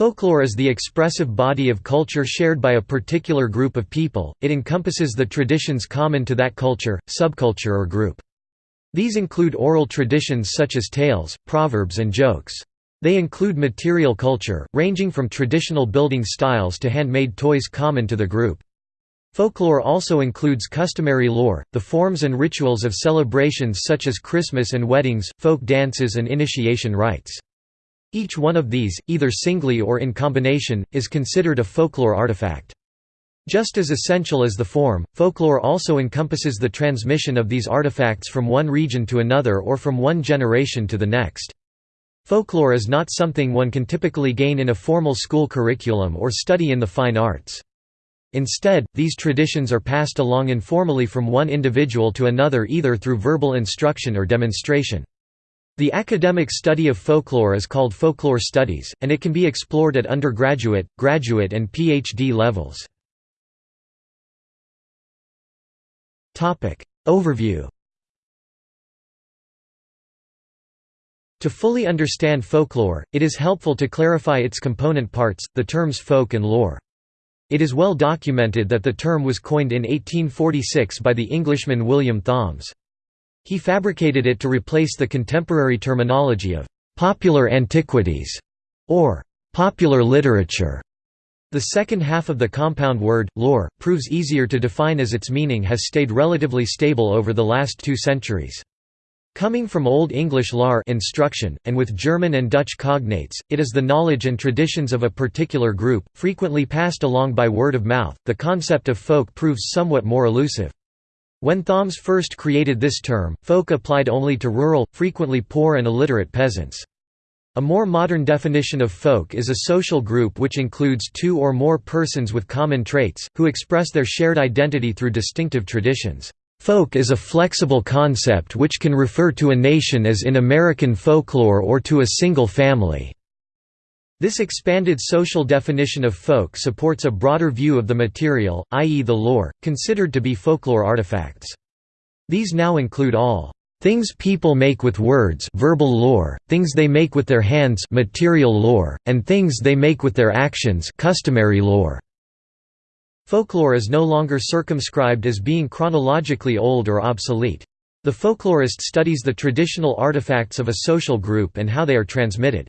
Folklore is the expressive body of culture shared by a particular group of people, it encompasses the traditions common to that culture, subculture or group. These include oral traditions such as tales, proverbs and jokes. They include material culture, ranging from traditional building styles to handmade toys common to the group. Folklore also includes customary lore, the forms and rituals of celebrations such as Christmas and weddings, folk dances and initiation rites. Each one of these, either singly or in combination, is considered a folklore artifact. Just as essential as the form, folklore also encompasses the transmission of these artifacts from one region to another or from one generation to the next. Folklore is not something one can typically gain in a formal school curriculum or study in the fine arts. Instead, these traditions are passed along informally from one individual to another either through verbal instruction or demonstration. The academic study of folklore is called folklore studies, and it can be explored at undergraduate, graduate and PhD levels. Overview To fully understand folklore, it is helpful to clarify its component parts, the terms folk and lore. It is well documented that the term was coined in 1846 by the Englishman William Thoms. He fabricated it to replace the contemporary terminology of «popular antiquities» or «popular literature». The second half of the compound word, lore, proves easier to define as its meaning has stayed relatively stable over the last two centuries. Coming from Old English lar instruction, and with German and Dutch cognates, it is the knowledge and traditions of a particular group, frequently passed along by word of mouth. The concept of folk proves somewhat more elusive. When Thoms first created this term, folk applied only to rural, frequently poor and illiterate peasants. A more modern definition of folk is a social group which includes two or more persons with common traits, who express their shared identity through distinctive traditions. Folk is a flexible concept which can refer to a nation as in American folklore or to a single family. This expanded social definition of folk supports a broader view of the material, i.e. the lore, considered to be folklore artifacts. These now include all things people make with words verbal lore, things they make with their hands material lore, and things they make with their actions customary lore. Folklore is no longer circumscribed as being chronologically old or obsolete. The folklorist studies the traditional artifacts of a social group and how they are transmitted.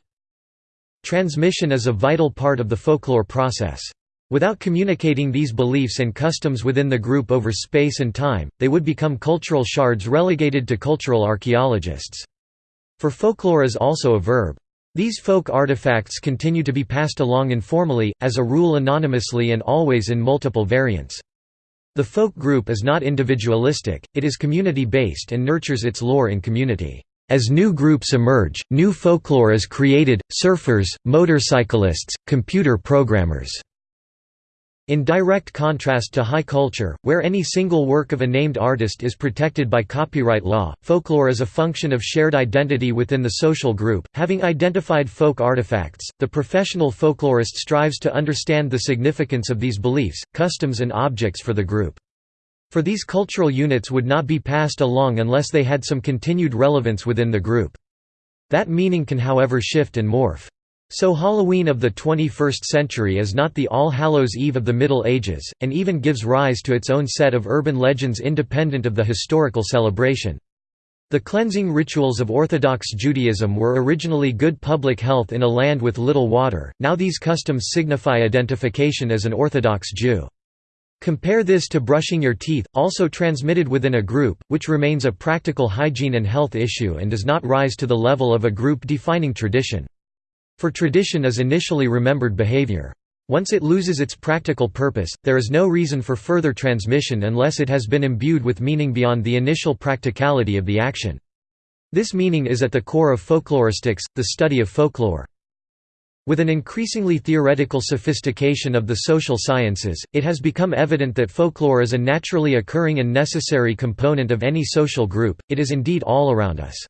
Transmission is a vital part of the folklore process. Without communicating these beliefs and customs within the group over space and time, they would become cultural shards relegated to cultural archaeologists. For folklore is also a verb. These folk artifacts continue to be passed along informally, as a rule anonymously and always in multiple variants. The folk group is not individualistic, it is community-based and nurtures its lore in community. As new groups emerge, new folklore is created, surfers, motorcyclists, computer programmers. In direct contrast to high culture, where any single work of a named artist is protected by copyright law, folklore is a function of shared identity within the social group. Having identified folk artifacts, the professional folklorist strives to understand the significance of these beliefs, customs, and objects for the group. For these cultural units would not be passed along unless they had some continued relevance within the group. That meaning can however shift and morph. So Halloween of the 21st century is not the All Hallows Eve of the Middle Ages, and even gives rise to its own set of urban legends independent of the historical celebration. The cleansing rituals of Orthodox Judaism were originally good public health in a land with little water, now these customs signify identification as an Orthodox Jew. Compare this to brushing your teeth, also transmitted within a group, which remains a practical hygiene and health issue and does not rise to the level of a group-defining tradition. For tradition is initially remembered behavior. Once it loses its practical purpose, there is no reason for further transmission unless it has been imbued with meaning beyond the initial practicality of the action. This meaning is at the core of folkloristics, the study of folklore. With an increasingly theoretical sophistication of the social sciences, it has become evident that folklore is a naturally occurring and necessary component of any social group, it is indeed all around us.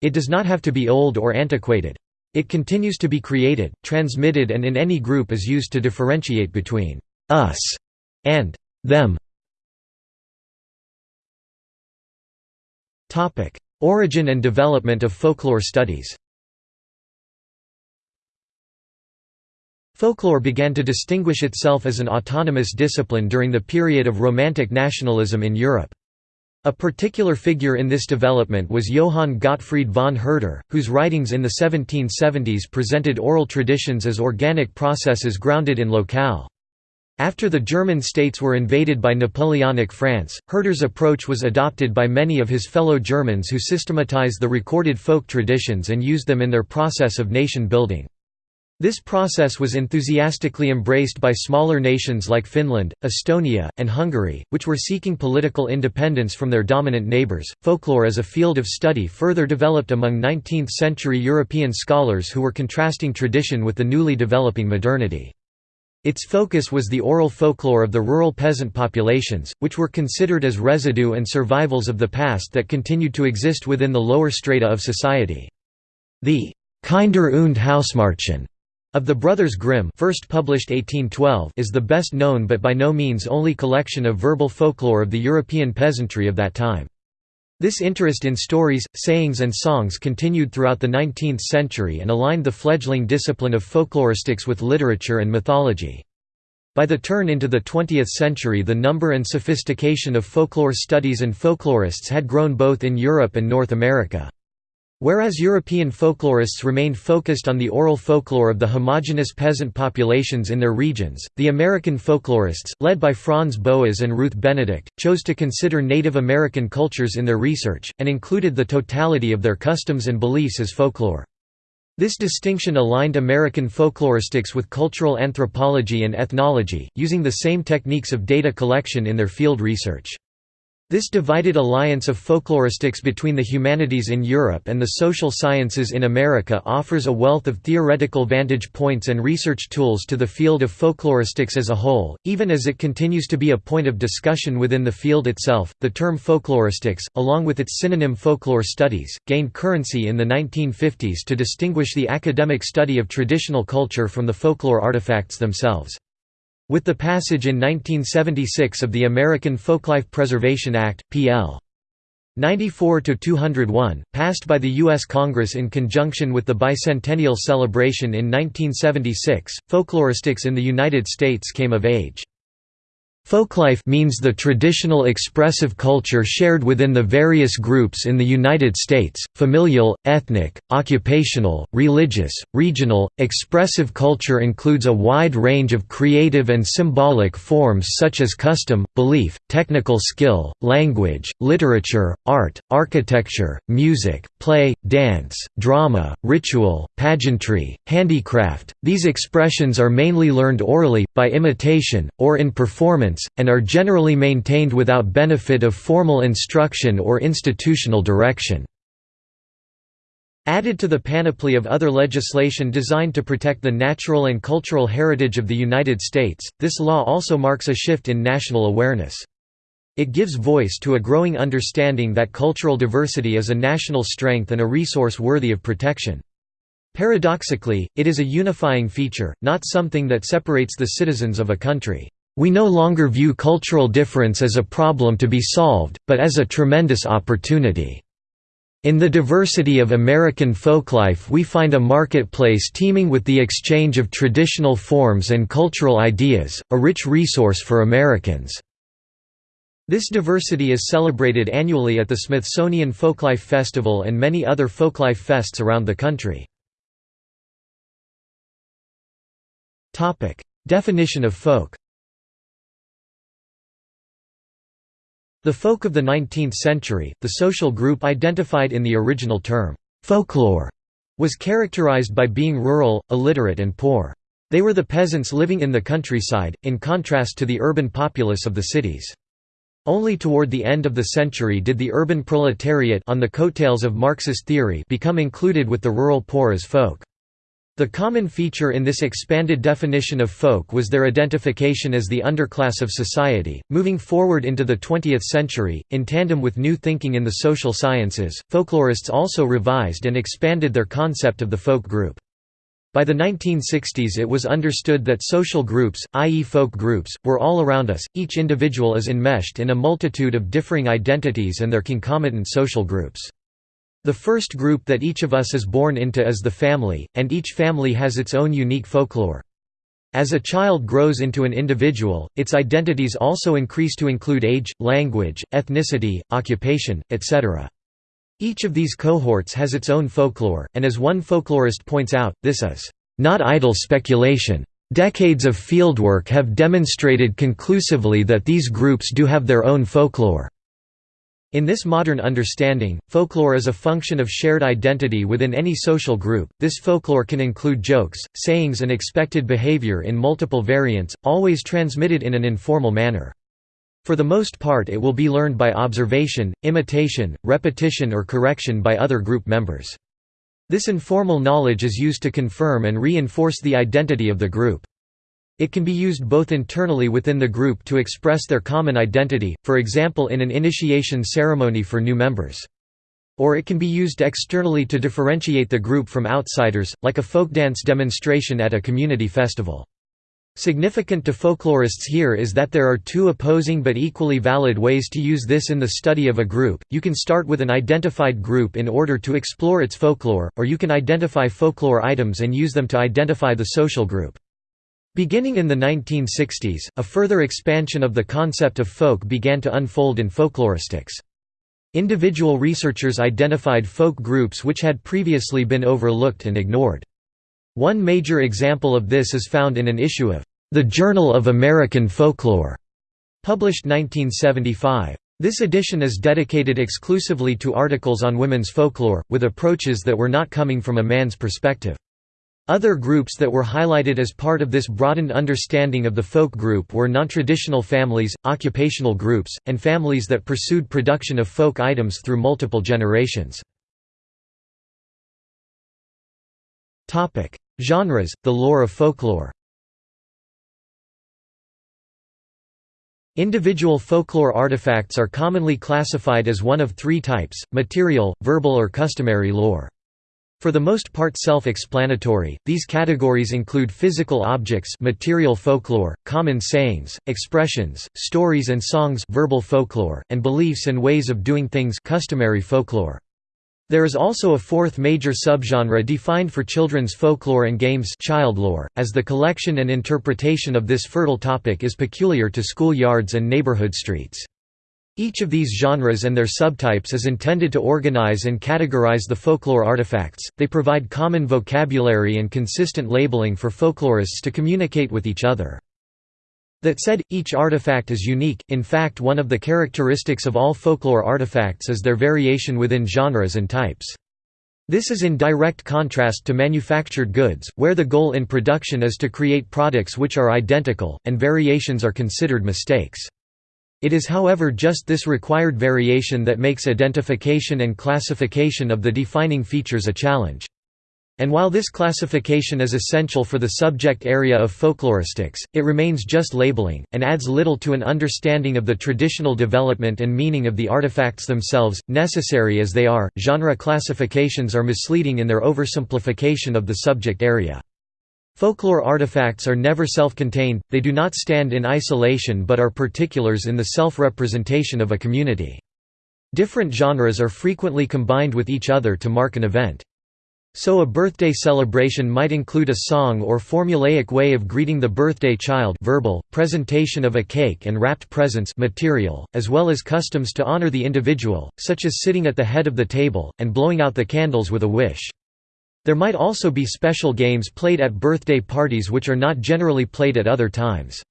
It does not have to be old or antiquated. It continues to be created, transmitted and in any group is used to differentiate between «us» and «them». Origin and development of folklore studies Folklore began to distinguish itself as an autonomous discipline during the period of Romantic nationalism in Europe. A particular figure in this development was Johann Gottfried von Herder, whose writings in the 1770s presented oral traditions as organic processes grounded in locale. After the German states were invaded by Napoleonic France, Herder's approach was adopted by many of his fellow Germans who systematized the recorded folk traditions and used them in their process of nation building. This process was enthusiastically embraced by smaller nations like Finland, Estonia, and Hungary, which were seeking political independence from their dominant neighbors. Folklore as a field of study further developed among 19th century European scholars who were contrasting tradition with the newly developing modernity. Its focus was the oral folklore of the rural peasant populations, which were considered as residue and survivals of the past that continued to exist within the lower strata of society. The Kinder und Hausmärchen of the Brothers Grimm first published 1812 is the best known but by no means only collection of verbal folklore of the European peasantry of that time. This interest in stories, sayings and songs continued throughout the 19th century and aligned the fledgling discipline of folkloristics with literature and mythology. By the turn into the 20th century the number and sophistication of folklore studies and folklorists had grown both in Europe and North America. Whereas European folklorists remained focused on the oral folklore of the homogeneous peasant populations in their regions, the American folklorists, led by Franz Boas and Ruth Benedict, chose to consider Native American cultures in their research, and included the totality of their customs and beliefs as folklore. This distinction aligned American folkloristics with cultural anthropology and ethnology, using the same techniques of data collection in their field research. This divided alliance of folkloristics between the humanities in Europe and the social sciences in America offers a wealth of theoretical vantage points and research tools to the field of folkloristics as a whole, even as it continues to be a point of discussion within the field itself. The term folkloristics, along with its synonym folklore studies, gained currency in the 1950s to distinguish the academic study of traditional culture from the folklore artifacts themselves. With the passage in 1976 of the American Folklife Preservation Act, P.L. 94-201, passed by the U.S. Congress in conjunction with the bicentennial celebration in 1976, folkloristics in the United States came of age. Folklife means the traditional expressive culture shared within the various groups in the United States, familial, ethnic, occupational, religious, regional. Expressive culture includes a wide range of creative and symbolic forms such as custom, belief, technical skill, language, literature, art, architecture, music, play, dance, drama, ritual, pageantry, handicraft. These expressions are mainly learned orally, by imitation, or in performance and are generally maintained without benefit of formal instruction or institutional direction. Added to the panoply of other legislation designed to protect the natural and cultural heritage of the United States, this law also marks a shift in national awareness. It gives voice to a growing understanding that cultural diversity is a national strength and a resource worthy of protection. Paradoxically, it is a unifying feature, not something that separates the citizens of a country. We no longer view cultural difference as a problem to be solved, but as a tremendous opportunity. In the diversity of American folklife we find a marketplace teeming with the exchange of traditional forms and cultural ideas, a rich resource for Americans. This diversity is celebrated annually at the Smithsonian Folklife Festival and many other folklife fests around the country. Definition of folk The folk of the 19th century, the social group identified in the original term, folklore, was characterized by being rural, illiterate and poor. They were the peasants living in the countryside, in contrast to the urban populace of the cities. Only toward the end of the century did the urban proletariat on the coattails of Marxist theory become included with the rural poor as folk. The common feature in this expanded definition of folk was their identification as the underclass of society. Moving forward into the 20th century, in tandem with new thinking in the social sciences, folklorists also revised and expanded their concept of the folk group. By the 1960s it was understood that social groups, i.e. folk groups, were all around us, each individual is enmeshed in a multitude of differing identities and their concomitant social groups. The first group that each of us is born into is the family, and each family has its own unique folklore. As a child grows into an individual, its identities also increase to include age, language, ethnicity, occupation, etc. Each of these cohorts has its own folklore, and as one folklorist points out, this is not idle speculation. Decades of fieldwork have demonstrated conclusively that these groups do have their own folklore. In this modern understanding, folklore is a function of shared identity within any social group. This folklore can include jokes, sayings, and expected behavior in multiple variants, always transmitted in an informal manner. For the most part, it will be learned by observation, imitation, repetition, or correction by other group members. This informal knowledge is used to confirm and reinforce the identity of the group. It can be used both internally within the group to express their common identity, for example in an initiation ceremony for new members. Or it can be used externally to differentiate the group from outsiders, like a folk dance demonstration at a community festival. Significant to folklorists here is that there are two opposing but equally valid ways to use this in the study of a group. You can start with an identified group in order to explore its folklore, or you can identify folklore items and use them to identify the social group. Beginning in the 1960s, a further expansion of the concept of folk began to unfold in folkloristics. Individual researchers identified folk groups which had previously been overlooked and ignored. One major example of this is found in an issue of The Journal of American Folklore, published 1975. This edition is dedicated exclusively to articles on women's folklore, with approaches that were not coming from a man's perspective. Other groups that were highlighted as part of this broadened understanding of the folk group were non-traditional families, occupational groups, and families that pursued production of folk items through multiple generations. Genres, the lore of folklore Individual folklore artifacts are commonly classified as one of three types, material, verbal or customary lore. For the most part self-explanatory, these categories include physical objects material folklore, common sayings, expressions, stories and songs verbal folklore, and beliefs and ways of doing things customary folklore. There is also a fourth major subgenre defined for children's folklore and games childlore, as the collection and interpretation of this fertile topic is peculiar to school yards and neighborhood streets. Each of these genres and their subtypes is intended to organize and categorize the folklore artifacts, they provide common vocabulary and consistent labeling for folklorists to communicate with each other. That said, each artifact is unique, in fact one of the characteristics of all folklore artifacts is their variation within genres and types. This is in direct contrast to manufactured goods, where the goal in production is to create products which are identical, and variations are considered mistakes. It is however just this required variation that makes identification and classification of the defining features a challenge. And while this classification is essential for the subject area of folkloristics, it remains just labeling, and adds little to an understanding of the traditional development and meaning of the artifacts themselves, necessary as they are. Genre classifications are misleading in their oversimplification of the subject area. Folklore artifacts are never self-contained, they do not stand in isolation but are particulars in the self-representation of a community. Different genres are frequently combined with each other to mark an event. So a birthday celebration might include a song or formulaic way of greeting the birthday child verbal, presentation of a cake and wrapped presents material, as well as customs to honor the individual, such as sitting at the head of the table, and blowing out the candles with a wish. There might also be special games played at birthday parties which are not generally played at other times.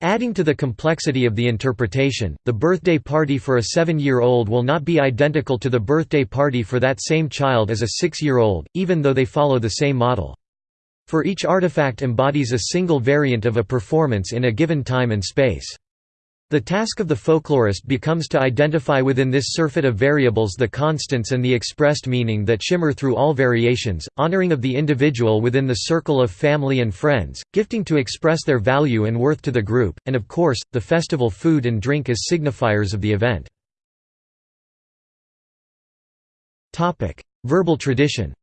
Adding to the complexity of the interpretation, the birthday party for a seven-year-old will not be identical to the birthday party for that same child as a six-year-old, even though they follow the same model. For each artifact embodies a single variant of a performance in a given time and space. The task of the folklorist becomes to identify within this surfeit of variables the constants and the expressed meaning that shimmer through all variations, honoring of the individual within the circle of family and friends, gifting to express their value and worth to the group, and of course, the festival food and drink as signifiers of the event. Verbal tradition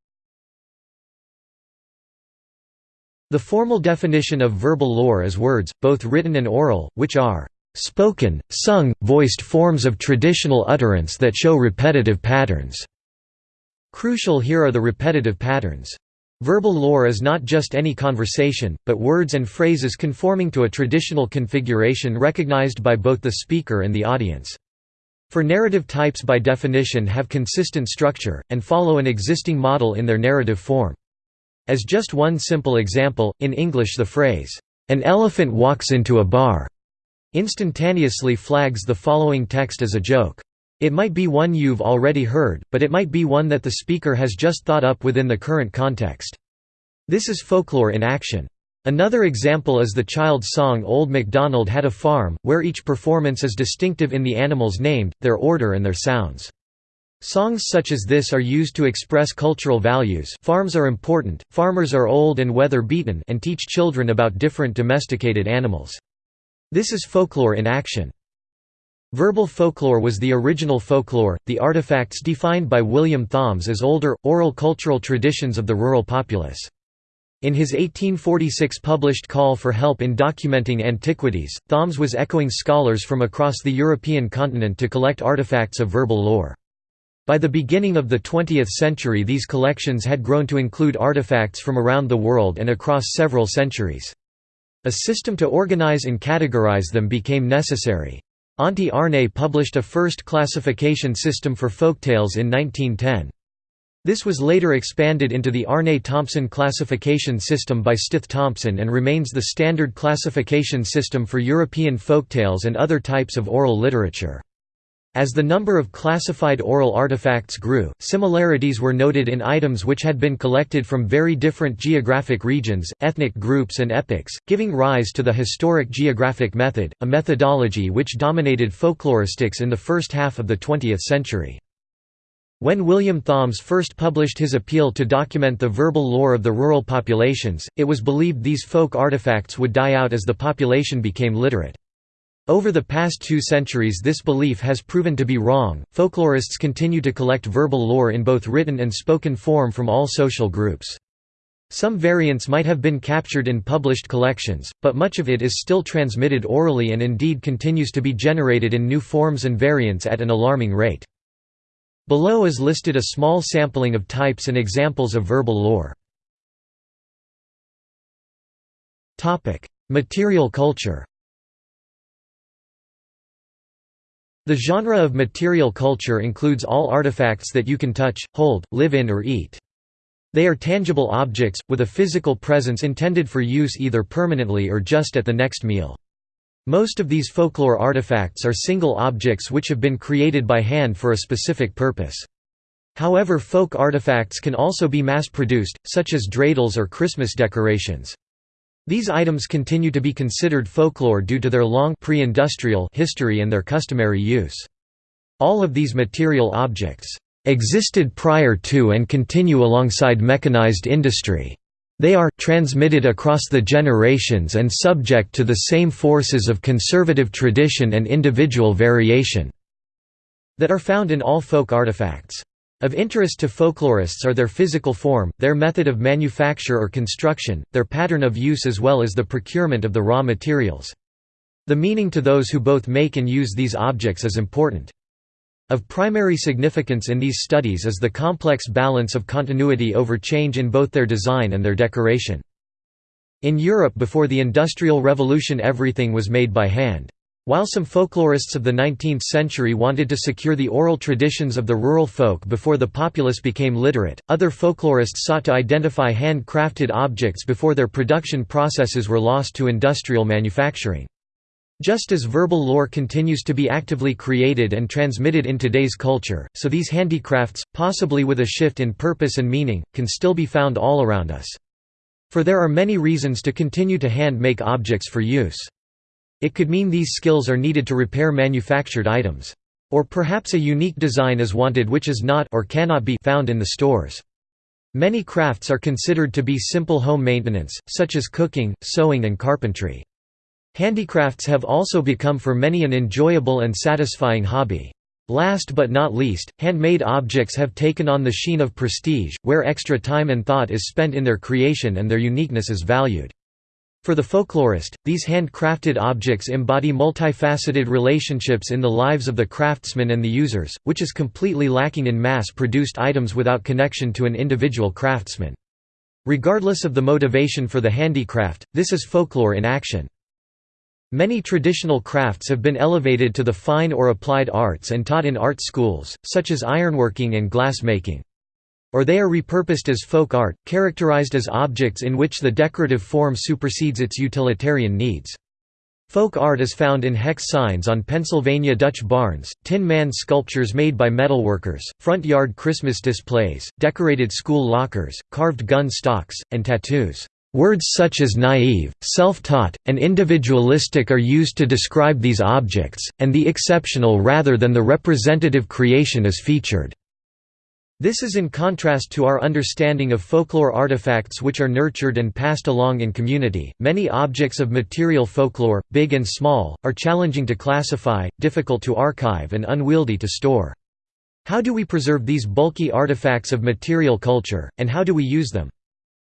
The formal definition of verbal lore is words, both written and oral, which are spoken, sung, voiced forms of traditional utterance that show repetitive patterns. Crucial here are the repetitive patterns. Verbal lore is not just any conversation, but words and phrases conforming to a traditional configuration recognized by both the speaker and the audience. For narrative types by definition have consistent structure, and follow an existing model in their narrative form. As just one simple example, in English the phrase, "'An elephant walks into a bar' instantaneously flags the following text as a joke. It might be one you've already heard, but it might be one that the speaker has just thought up within the current context. This is folklore in action. Another example is the child's song Old MacDonald Had a Farm, where each performance is distinctive in the animals named, their order and their sounds. Songs such as this are used to express cultural values farms are important, farmers are old and weather-beaten and teach children about different domesticated animals. This is folklore in action. Verbal folklore was the original folklore, the artifacts defined by William Thoms as older, oral cultural traditions of the rural populace. In his 1846 published Call for Help in Documenting Antiquities, Thoms was echoing scholars from across the European continent to collect artifacts of verbal lore. By the beginning of the 20th century these collections had grown to include artifacts from around the world and across several centuries. A system to organize and categorize them became necessary. Antti Aarne published a first classification system for folktales in 1910. This was later expanded into the Aarne-Thompson classification system by Stith Thompson and remains the standard classification system for European folktales and other types of oral literature. As the number of classified oral artifacts grew, similarities were noted in items which had been collected from very different geographic regions, ethnic groups and epochs, giving rise to the historic geographic method, a methodology which dominated folkloristics in the first half of the 20th century. When William Thoms first published his appeal to document the verbal lore of the rural populations, it was believed these folk artifacts would die out as the population became literate. Over the past two centuries this belief has proven to be wrong. Folklorists continue to collect verbal lore in both written and spoken form from all social groups. Some variants might have been captured in published collections, but much of it is still transmitted orally and indeed continues to be generated in new forms and variants at an alarming rate. Below is listed a small sampling of types and examples of verbal lore. Material culture The genre of material culture includes all artifacts that you can touch, hold, live in or eat. They are tangible objects, with a physical presence intended for use either permanently or just at the next meal. Most of these folklore artifacts are single objects which have been created by hand for a specific purpose. However folk artifacts can also be mass-produced, such as dreidels or Christmas decorations. These items continue to be considered folklore due to their long pre-industrial history and their customary use. All of these material objects existed prior to and continue alongside mechanized industry. They are transmitted across the generations and subject to the same forces of conservative tradition and individual variation that are found in all folk artifacts. Of interest to folklorists are their physical form, their method of manufacture or construction, their pattern of use as well as the procurement of the raw materials. The meaning to those who both make and use these objects is important. Of primary significance in these studies is the complex balance of continuity over change in both their design and their decoration. In Europe before the Industrial Revolution everything was made by hand. While some folklorists of the 19th century wanted to secure the oral traditions of the rural folk before the populace became literate, other folklorists sought to identify hand-crafted objects before their production processes were lost to industrial manufacturing. Just as verbal lore continues to be actively created and transmitted in today's culture, so these handicrafts, possibly with a shift in purpose and meaning, can still be found all around us. For there are many reasons to continue to hand-make objects for use. It could mean these skills are needed to repair manufactured items. Or perhaps a unique design is wanted which is not or cannot be found in the stores. Many crafts are considered to be simple home maintenance, such as cooking, sewing and carpentry. Handicrafts have also become for many an enjoyable and satisfying hobby. Last but not least, handmade objects have taken on the sheen of prestige, where extra time and thought is spent in their creation and their uniqueness is valued. For the folklorist, these handcrafted objects embody multifaceted relationships in the lives of the craftsmen and the users, which is completely lacking in mass-produced items without connection to an individual craftsman. Regardless of the motivation for the handicraft, this is folklore in action. Many traditional crafts have been elevated to the fine or applied arts and taught in art schools, such as ironworking and glass making. Or they are repurposed as folk art, characterized as objects in which the decorative form supersedes its utilitarian needs. Folk art is found in hex signs on Pennsylvania Dutch barns, tin man sculptures made by metalworkers, front yard Christmas displays, decorated school lockers, carved gun stocks, and tattoos. Words such as naive, self-taught, and individualistic are used to describe these objects, and the exceptional rather than the representative creation is featured. This is in contrast to our understanding of folklore artifacts which are nurtured and passed along in community. Many objects of material folklore, big and small, are challenging to classify, difficult to archive, and unwieldy to store. How do we preserve these bulky artifacts of material culture, and how do we use them?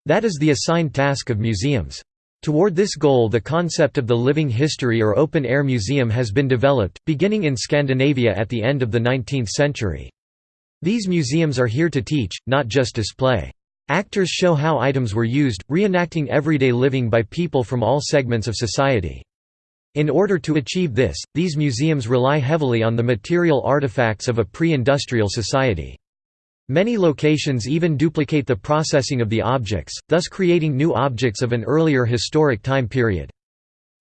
That is the assigned task of museums. Toward this goal the concept of the living history or open-air museum has been developed, beginning in Scandinavia at the end of the 19th century. These museums are here to teach, not just display. Actors show how items were used, reenacting everyday living by people from all segments of society. In order to achieve this, these museums rely heavily on the material artifacts of a pre-industrial society. Many locations even duplicate the processing of the objects, thus creating new objects of an earlier historic time period.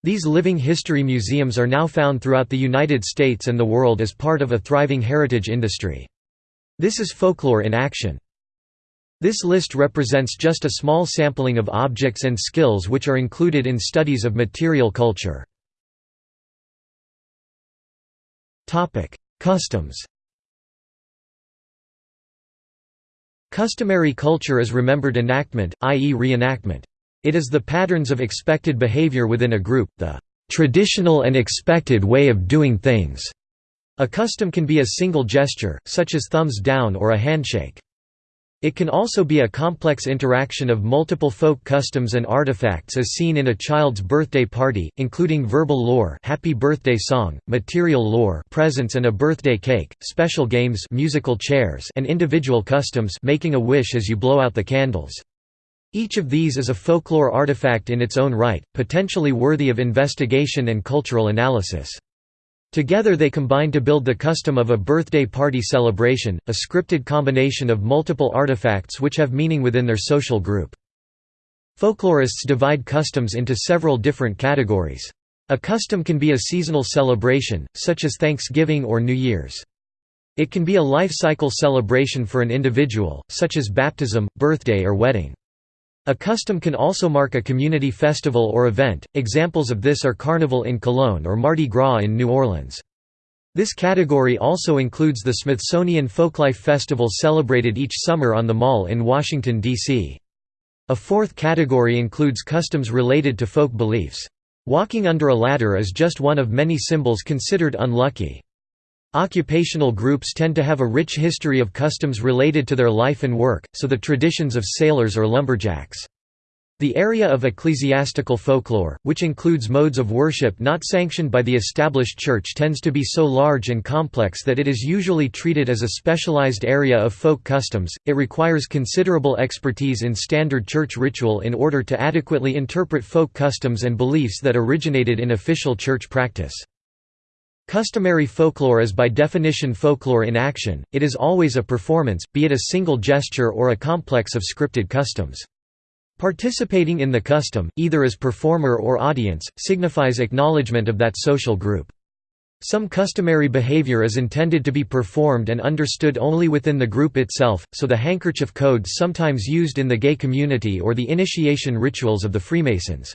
These living history museums are now found throughout the United States and the world as part of a thriving heritage industry. This is folklore in action. This list represents just a small sampling of objects and skills which are included in studies of material culture. Customs Customary culture is remembered enactment, i.e. reenactment. It is the patterns of expected behavior within a group, the traditional and expected way of doing things. A custom can be a single gesture, such as thumbs down or a handshake. It can also be a complex interaction of multiple folk customs and artifacts as seen in a child's birthday party, including verbal lore happy birthday song, material lore presents and a birthday cake, special games musical chairs and individual customs making a wish as you blow out the candles. Each of these is a folklore artifact in its own right, potentially worthy of investigation and cultural analysis. Together they combine to build the custom of a birthday party celebration, a scripted combination of multiple artifacts which have meaning within their social group. Folklorists divide customs into several different categories. A custom can be a seasonal celebration, such as Thanksgiving or New Year's. It can be a life cycle celebration for an individual, such as baptism, birthday or wedding. A custom can also mark a community festival or event, examples of this are Carnival in Cologne or Mardi Gras in New Orleans. This category also includes the Smithsonian Folklife Festival celebrated each summer on the Mall in Washington, D.C. A fourth category includes customs related to folk beliefs. Walking under a ladder is just one of many symbols considered unlucky. Occupational groups tend to have a rich history of customs related to their life and work, so the traditions of sailors or lumberjacks. The area of ecclesiastical folklore, which includes modes of worship not sanctioned by the established church tends to be so large and complex that it is usually treated as a specialized area of folk customs. It requires considerable expertise in standard church ritual in order to adequately interpret folk customs and beliefs that originated in official church practice. Customary folklore is by definition folklore in action, it is always a performance, be it a single gesture or a complex of scripted customs. Participating in the custom, either as performer or audience, signifies acknowledgement of that social group. Some customary behavior is intended to be performed and understood only within the group itself, so the handkerchief codes sometimes used in the gay community or the initiation rituals of the Freemasons.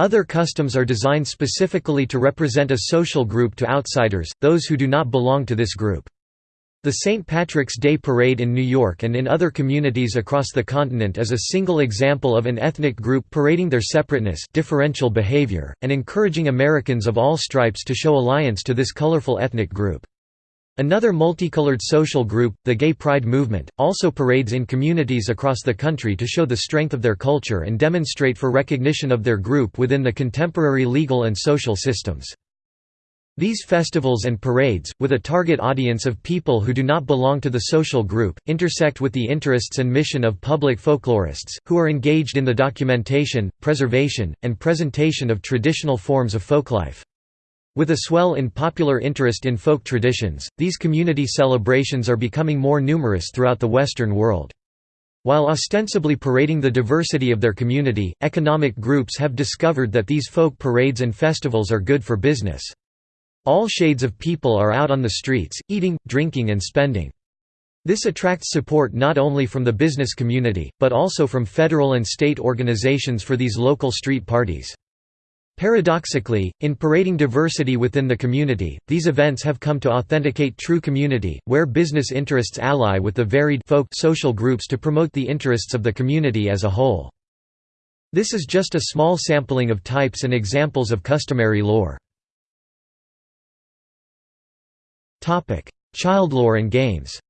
Other customs are designed specifically to represent a social group to outsiders, those who do not belong to this group. The St. Patrick's Day Parade in New York and in other communities across the continent is a single example of an ethnic group parading their separateness differential behavior, and encouraging Americans of all stripes to show alliance to this colorful ethnic group. Another multicolored social group, the Gay Pride movement, also parades in communities across the country to show the strength of their culture and demonstrate for recognition of their group within the contemporary legal and social systems. These festivals and parades, with a target audience of people who do not belong to the social group, intersect with the interests and mission of public folklorists, who are engaged in the documentation, preservation, and presentation of traditional forms of folklife. With a swell in popular interest in folk traditions, these community celebrations are becoming more numerous throughout the Western world. While ostensibly parading the diversity of their community, economic groups have discovered that these folk parades and festivals are good for business. All shades of people are out on the streets, eating, drinking and spending. This attracts support not only from the business community, but also from federal and state organizations for these local street parties. Paradoxically, in parading diversity within the community, these events have come to authenticate true community, where business interests ally with the varied folk social groups to promote the interests of the community as a whole. This is just a small sampling of types and examples of customary lore. Child lore and games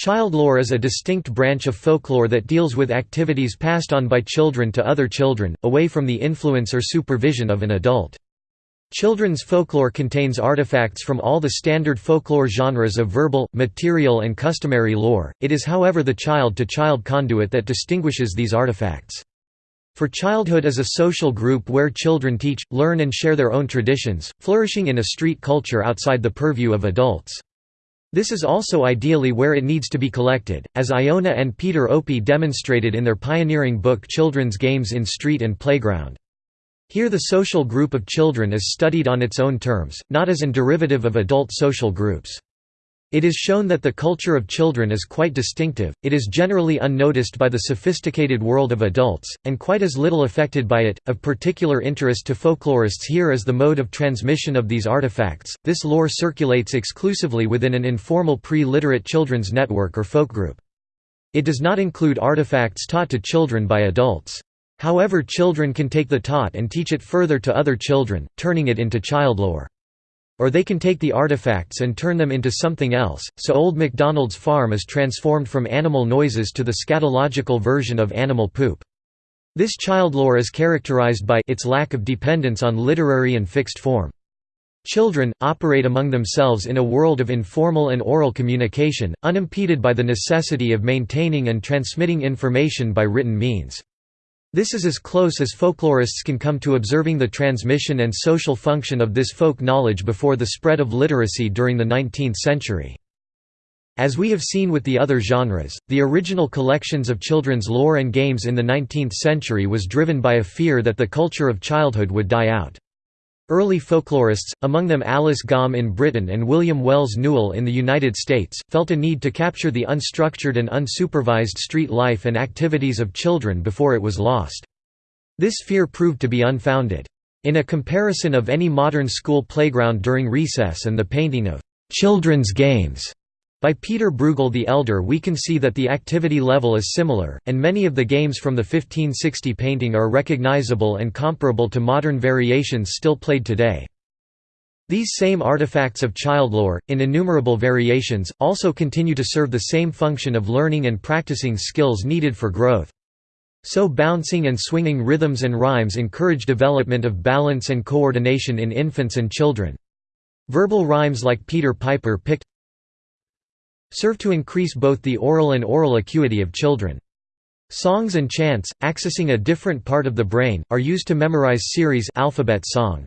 Childlore is a distinct branch of folklore that deals with activities passed on by children to other children, away from the influence or supervision of an adult. Children's folklore contains artifacts from all the standard folklore genres of verbal, material and customary lore, it is however the child-to-child -child conduit that distinguishes these artifacts. For childhood is a social group where children teach, learn and share their own traditions, flourishing in a street culture outside the purview of adults. This is also ideally where it needs to be collected, as Iona and Peter Opie demonstrated in their pioneering book Children's Games in Street and Playground. Here the social group of children is studied on its own terms, not as an derivative of adult social groups. It is shown that the culture of children is quite distinctive, it is generally unnoticed by the sophisticated world of adults, and quite as little affected by it. Of particular interest to folklorists here is the mode of transmission of these artifacts. This lore circulates exclusively within an informal pre literate children's network or folk group. It does not include artifacts taught to children by adults. However, children can take the taught and teach it further to other children, turning it into childlore. Or they can take the artifacts and turn them into something else, so Old MacDonald's farm is transformed from animal noises to the scatological version of animal poop. This child lore is characterized by its lack of dependence on literary and fixed form. Children, operate among themselves in a world of informal and oral communication, unimpeded by the necessity of maintaining and transmitting information by written means. This is as close as folklorists can come to observing the transmission and social function of this folk knowledge before the spread of literacy during the 19th century. As we have seen with the other genres, the original collections of children's lore and games in the 19th century was driven by a fear that the culture of childhood would die out. Early folklorists, among them Alice Gomme in Britain and William Wells Newell in the United States, felt a need to capture the unstructured and unsupervised street life and activities of children before it was lost. This fear proved to be unfounded. In a comparison of any modern school playground during recess and the painting of children's games by Peter Bruegel the Elder we can see that the activity level is similar, and many of the games from the 1560 painting are recognizable and comparable to modern variations still played today. These same artifacts of child lore, in innumerable variations, also continue to serve the same function of learning and practicing skills needed for growth. So bouncing and swinging rhythms and rhymes encourage development of balance and coordination in infants and children. Verbal rhymes like Peter Piper picked serve to increase both the oral and aural acuity of children. Songs and chants, accessing a different part of the brain, are used to memorize series alphabet song.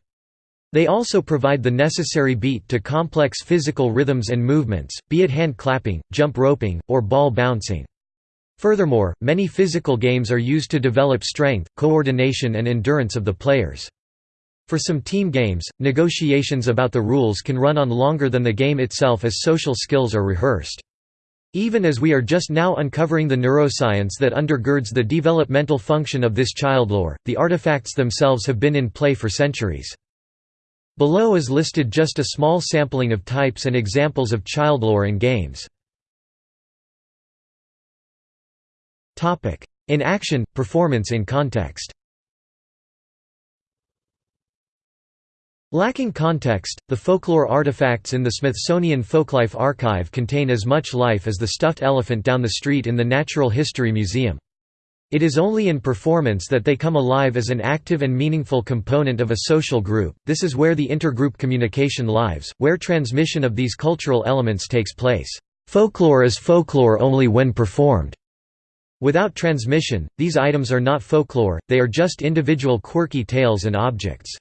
They also provide the necessary beat to complex physical rhythms and movements, be it hand clapping, jump roping, or ball bouncing. Furthermore, many physical games are used to develop strength, coordination and endurance of the players. For some team games, negotiations about the rules can run on longer than the game itself as social skills are rehearsed. Even as we are just now uncovering the neuroscience that undergirds the developmental function of this childlore, the artifacts themselves have been in play for centuries. Below is listed just a small sampling of types and examples of childlore in games. In action, performance in context Lacking context, the folklore artifacts in the Smithsonian Folklife Archive contain as much life as the stuffed elephant down the street in the Natural History Museum. It is only in performance that they come alive as an active and meaningful component of a social group, this is where the intergroup communication lives, where transmission of these cultural elements takes place. Folklore is folklore only when performed. Without transmission, these items are not folklore, they are just individual quirky tales and objects.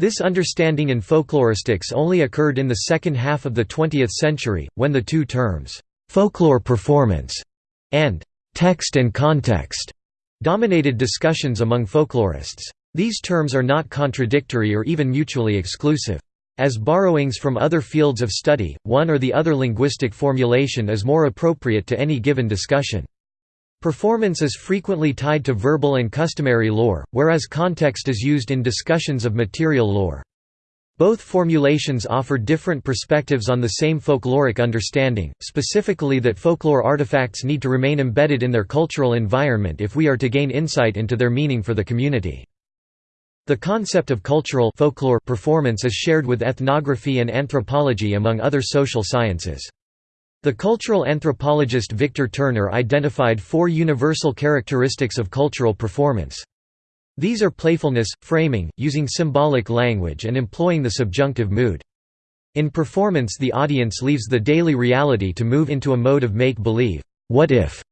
This understanding in folkloristics only occurred in the second half of the 20th century, when the two terms, folklore performance and text and context dominated discussions among folklorists. These terms are not contradictory or even mutually exclusive. As borrowings from other fields of study, one or the other linguistic formulation is more appropriate to any given discussion. Performance is frequently tied to verbal and customary lore, whereas context is used in discussions of material lore. Both formulations offer different perspectives on the same folkloric understanding, specifically that folklore artifacts need to remain embedded in their cultural environment if we are to gain insight into their meaning for the community. The concept of cultural folklore performance is shared with ethnography and anthropology among other social sciences. The cultural anthropologist Victor Turner identified four universal characteristics of cultural performance. These are playfulness, framing, using symbolic language and employing the subjunctive mood. In performance the audience leaves the daily reality to move into a mode of make-believe what if?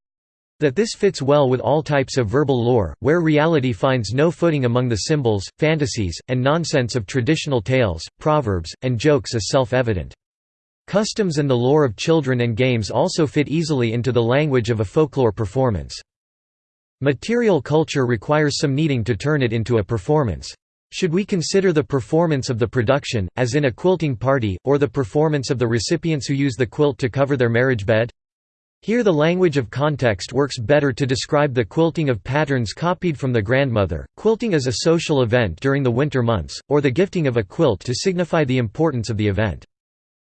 That this fits well with all types of verbal lore, where reality finds no footing among the symbols, fantasies, and nonsense of traditional tales, proverbs, and jokes is self-evident. Customs and the lore of children and games also fit easily into the language of a folklore performance. Material culture requires some kneading to turn it into a performance. Should we consider the performance of the production, as in a quilting party, or the performance of the recipients who use the quilt to cover their marriage bed? Here the language of context works better to describe the quilting of patterns copied from the grandmother, quilting as a social event during the winter months, or the gifting of a quilt to signify the importance of the event.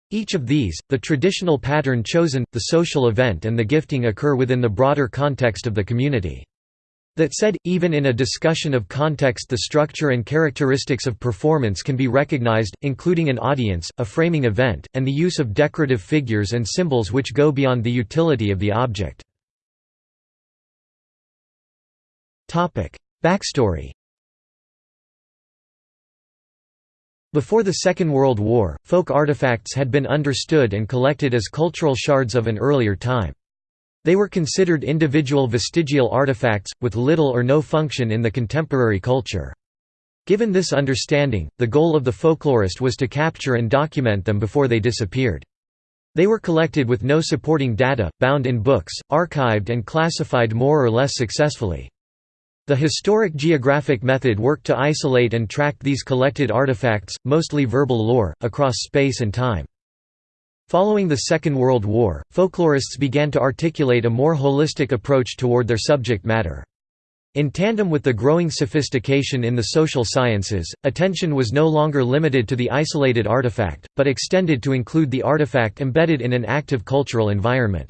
Each of these, the traditional pattern chosen, the social event and the gifting occur within the broader context of the community. That said, even in a discussion of context the structure and characteristics of performance can be recognized, including an audience, a framing event, and the use of decorative figures and symbols which go beyond the utility of the object. Backstory Before the Second World War, folk artifacts had been understood and collected as cultural shards of an earlier time. They were considered individual vestigial artifacts, with little or no function in the contemporary culture. Given this understanding, the goal of the folklorist was to capture and document them before they disappeared. They were collected with no supporting data, bound in books, archived and classified more or less successfully. The historic geographic method worked to isolate and track these collected artifacts, mostly verbal lore, across space and time. Following the Second World War, folklorists began to articulate a more holistic approach toward their subject matter. In tandem with the growing sophistication in the social sciences, attention was no longer limited to the isolated artifact, but extended to include the artifact embedded in an active cultural environment.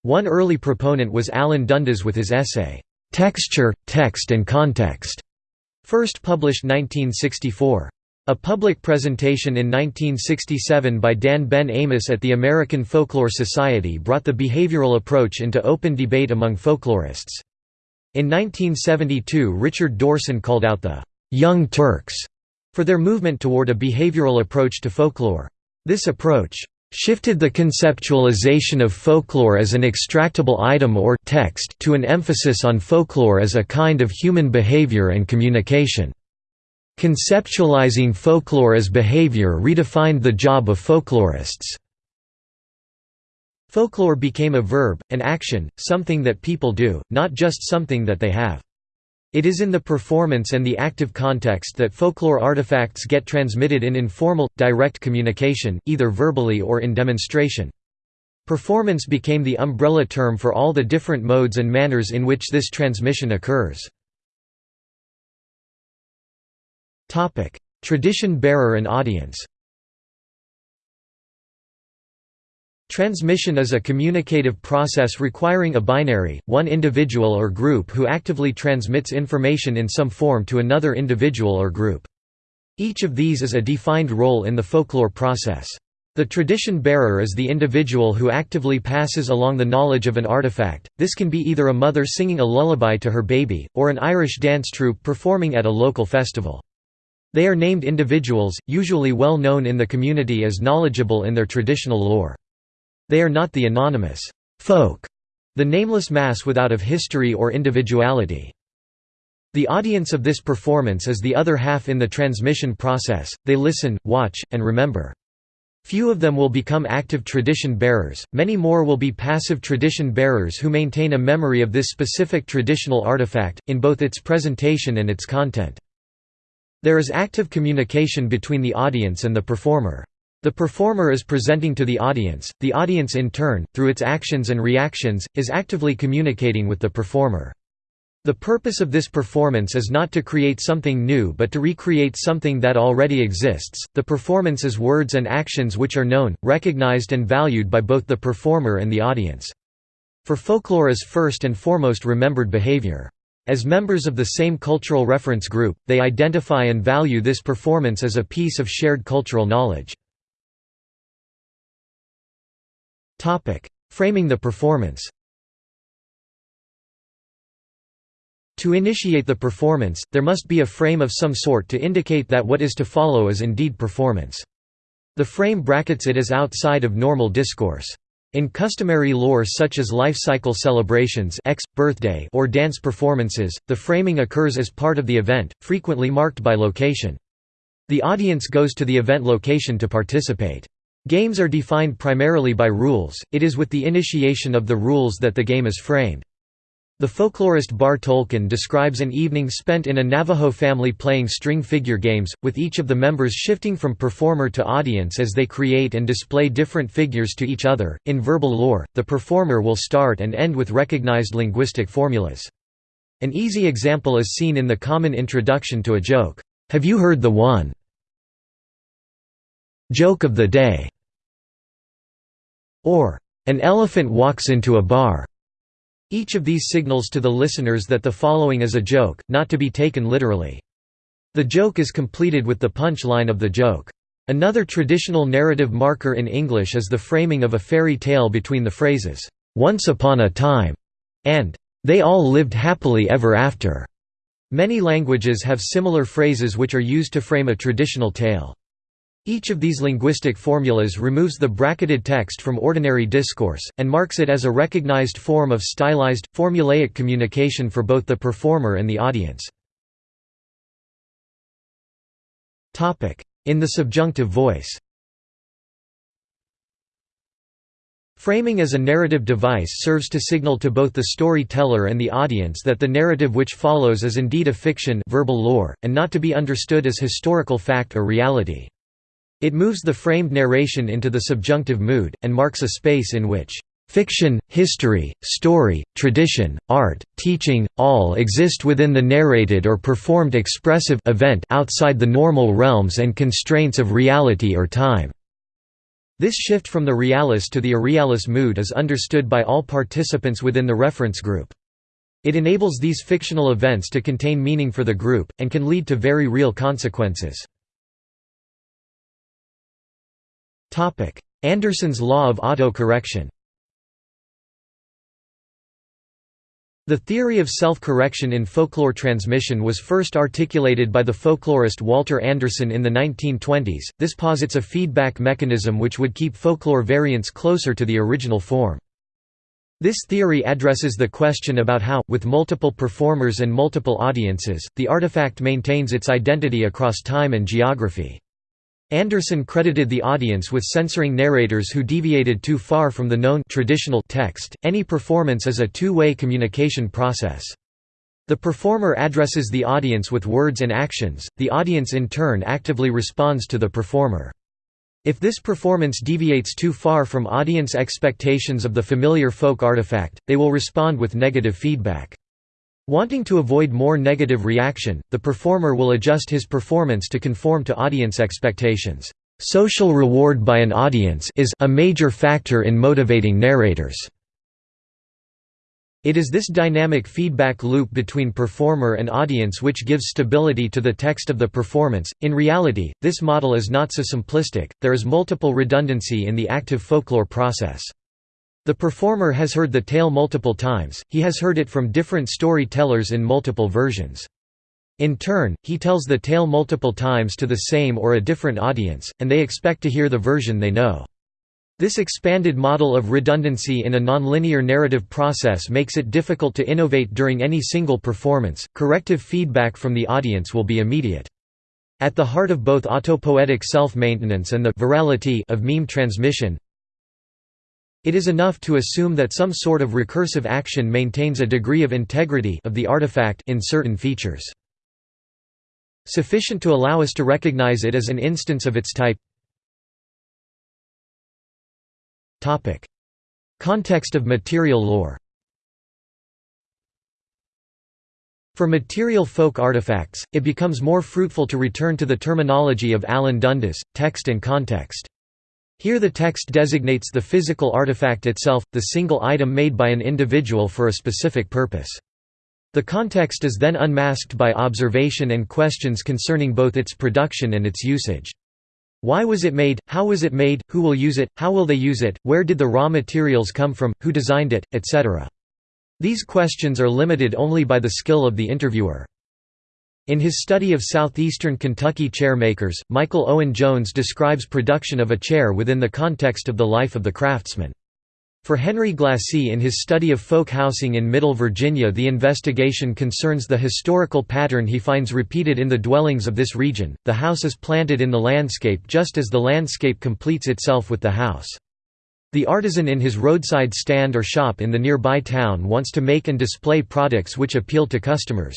One early proponent was Alan Dundes with his essay, "'Texture, Text and Context", first published 1964. A public presentation in 1967 by Dan Ben Amos at the American Folklore Society brought the behavioral approach into open debate among folklorists. In 1972 Richard Dorson called out the «Young Turks» for their movement toward a behavioral approach to folklore. This approach shifted the conceptualization of folklore as an extractable item or text to an emphasis on folklore as a kind of human behavior and communication. Conceptualizing folklore as behavior redefined the job of folklorists. Folklore became a verb, an action, something that people do, not just something that they have. It is in the performance and the active context that folklore artifacts get transmitted in informal, direct communication, either verbally or in demonstration. Performance became the umbrella term for all the different modes and manners in which this transmission occurs. Tradition bearer and audience. Transmission is a communicative process requiring a binary, one individual or group who actively transmits information in some form to another individual or group. Each of these is a defined role in the folklore process. The tradition bearer is the individual who actively passes along the knowledge of an artifact, this can be either a mother singing a lullaby to her baby, or an Irish dance troupe performing at a local festival. They are named individuals, usually well known in the community as knowledgeable in their traditional lore. They are not the anonymous folk, the nameless mass without of history or individuality. The audience of this performance is the other half in the transmission process, they listen, watch, and remember. Few of them will become active tradition bearers, many more will be passive tradition bearers who maintain a memory of this specific traditional artifact, in both its presentation and its content. There is active communication between the audience and the performer. The performer is presenting to the audience, the audience in turn, through its actions and reactions, is actively communicating with the performer. The purpose of this performance is not to create something new but to recreate something that already exists. The performance is words and actions which are known, recognized, and valued by both the performer and the audience. For folklore is first and foremost remembered behavior. As members of the same cultural reference group, they identify and value this performance as a piece of shared cultural knowledge. Framing the performance To initiate the performance, there must be a frame of some sort to indicate that what is to follow is indeed performance. The frame brackets it as outside of normal discourse. In customary lore such as life cycle celebrations X, birthday or dance performances, the framing occurs as part of the event, frequently marked by location. The audience goes to the event location to participate. Games are defined primarily by rules, it is with the initiation of the rules that the game is framed. The folklorist Barre Toelken describes an evening spent in a Navajo family playing string figure games, with each of the members shifting from performer to audience as they create and display different figures to each other. In verbal lore, the performer will start and end with recognized linguistic formulas. An easy example is seen in the common introduction to a joke, "'Have you heard the one? Joke of the day' or "'An elephant walks into a bar' Each of these signals to the listeners that the following is a joke, not to be taken literally. The joke is completed with the punch line of the joke. Another traditional narrative marker in English is the framing of a fairy tale between the phrases, "'Once upon a time' and "'They all lived happily ever after'". Many languages have similar phrases which are used to frame a traditional tale. Each of these linguistic formulas removes the bracketed text from ordinary discourse, and marks it as a recognized form of stylized, formulaic communication for both the performer and the audience. In the subjunctive voice Framing as a narrative device serves to signal to both the storyteller and the audience that the narrative which follows is indeed a fiction verbal lore, and not to be understood as historical fact or reality. It moves the framed narration into the subjunctive mood, and marks a space in which Fiction, history, story, tradition, art, teaching, all exist within the narrated or performed expressive event outside the normal realms and constraints of reality or time. This shift from the realis to the irrealis mood is understood by all participants within the reference group. It enables these fictional events to contain meaning for the group, and can lead to very real consequences. Anderson's law of autocorrection The theory of self-correction in folklore transmission was first articulated by the folklorist Walter Anderson in the 1920s. This posits a feedback mechanism which would keep folklore variants closer to the original form. This theory addresses the question about how, with multiple performers and multiple audiences, the artifact maintains its identity across time and geography. Anderson credited the audience with censoring narrators who deviated too far from the known traditional text. Any performance is a two-way communication process. The performer addresses the audience with words and actions, the audience in turn actively responds to the performer. If this performance deviates too far from audience expectations of the familiar folk artifact, they will respond with negative feedback. Wanting to avoid more negative reaction, the performer will adjust his performance to conform to audience expectations. Social reward by an audience is a major factor in motivating narrators. It is this dynamic feedback loop between performer and audience which gives stability to the text of the performance. In reality, this model is not so simplistic, there is multiple redundancy in the active folklore process. The performer has heard the tale multiple times, he has heard it from different storytellers in multiple versions. In turn, he tells the tale multiple times to the same or a different audience, and they expect to hear the version they know. This expanded model of redundancy in a nonlinear narrative process makes it difficult to innovate during any single performance. Corrective feedback from the audience will be immediate. At the heart of both autopoietic self-maintenance and the virality of meme transmission, it is enough to assume that some sort of recursive action maintains a degree of integrity of the artifact in certain features. Sufficient to allow us to recognize it as an instance of its type Context of material lore For material folk artifacts, it becomes more fruitful to return to the terminology of Alan Dundes, text and context. Here the text designates the physical artifact itself, the single item made by an individual for a specific purpose. The context is then unmasked by observation and questions concerning both its production and its usage. Why was it made, how was it made, who will use it, how will they use it, where did the raw materials come from, who designed it, etc. These questions are limited only by the skill of the interviewer. In his study of southeastern Kentucky chair makers, Michael Owen Jones describes production of a chair within the context of the life of the craftsman. For Henry Glassie in his study of folk housing in Middle Virginia the investigation concerns the historical pattern he finds repeated in the dwellings of this region, the house is planted in the landscape just as the landscape completes itself with the house. The artisan in his roadside stand or shop in the nearby town wants to make and display products which appeal to customers.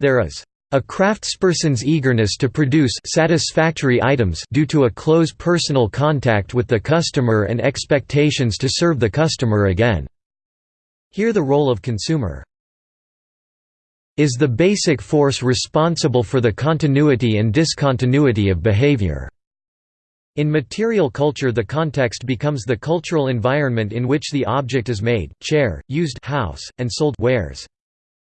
There is a craftsperson's eagerness to produce satisfactory items due to a close personal contact with the customer and expectations to serve the customer again. Here the role of consumer is the basic force responsible for the continuity and discontinuity of behavior. In material culture the context becomes the cultural environment in which the object is made, chair, used house, and sold wares.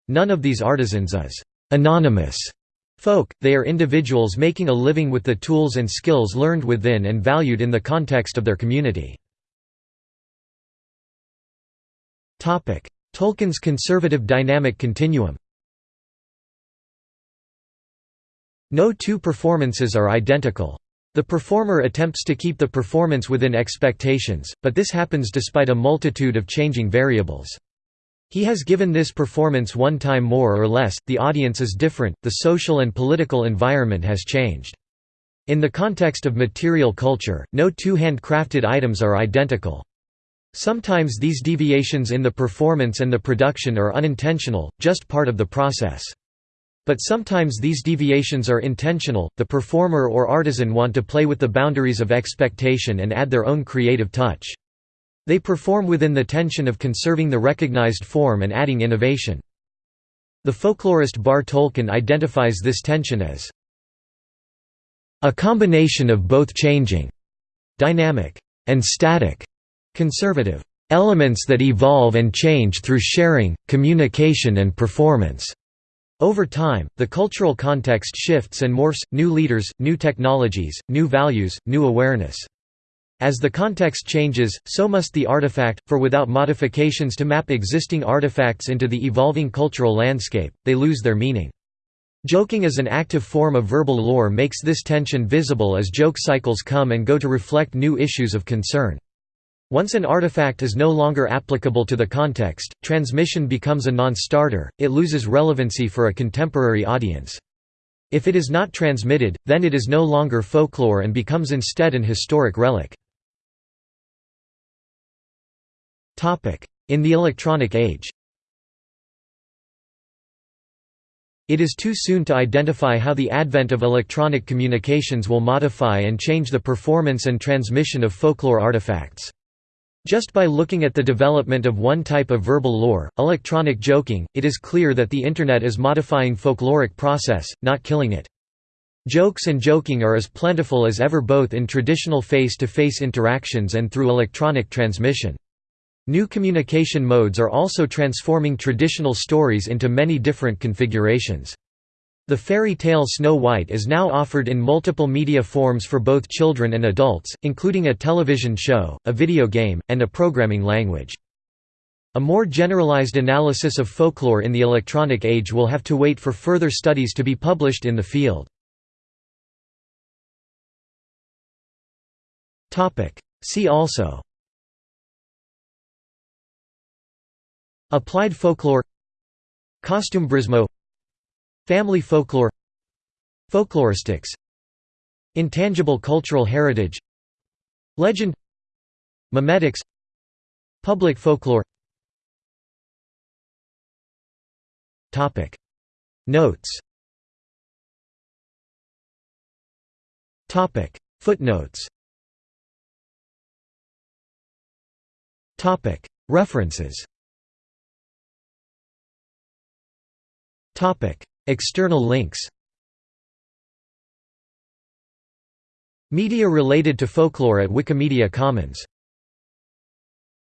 None of these artisans is Anonymous folk, they are individuals making a living with the tools and skills learned within and valued in the context of their community. Toelken's conservative dynamic continuum No two performances are identical. The performer attempts to keep the performance within expectations, but this happens despite a multitude of changing variables. He has given this performance one time more or less, the audience is different, the social and political environment has changed. In the context of material culture, no two handcrafted items are identical. Sometimes these deviations in the performance and the production are unintentional, just part of the process. But sometimes these deviations are intentional, the performer or artisan want to play with the boundaries of expectation and add their own creative touch. They perform within the tension of conserving the recognized form and adding innovation. The folklorist Barre Toelken identifies this tension as a combination of both changing, dynamic, and static, conservative elements that evolve and change through sharing, communication and performance. Over time, the cultural context shifts and morphs, new leaders, new technologies, new values, new awareness. As the context changes, so must the artifact, for without modifications to map existing artifacts into the evolving cultural landscape, they lose their meaning. Joking as an active form of verbal lore makes this tension visible as joke cycles come and go to reflect new issues of concern. Once an artifact is no longer applicable to the context, transmission becomes a non-starter, it loses relevancy for a contemporary audience. If it is not transmitted, then it is no longer folklore and becomes instead an historic relic. In the electronic age It is too soon to identify how the advent of electronic communications will modify and change the performance and transmission of folklore artifacts. Just by looking at the development of one type of verbal lore, electronic joking, it is clear that the Internet is modifying folkloric process, not killing it. Jokes and joking are as plentiful as ever both in traditional face-to-face -face interactions and through electronic transmission. New communication modes are also transforming traditional stories into many different configurations. The fairy tale Snow White is now offered in multiple media forms for both children and adults, including a television show, a video game, and a programming language. A more generalized analysis of folklore in the electronic age will have to wait for further studies to be published in the field. See also Applied folklore Costumbrismo Family folklore Folkloristics Intangible cultural heritage Legend Memetics Public folklore. Notes. Footnotes. References External links Media related to folklore at Wikimedia Commons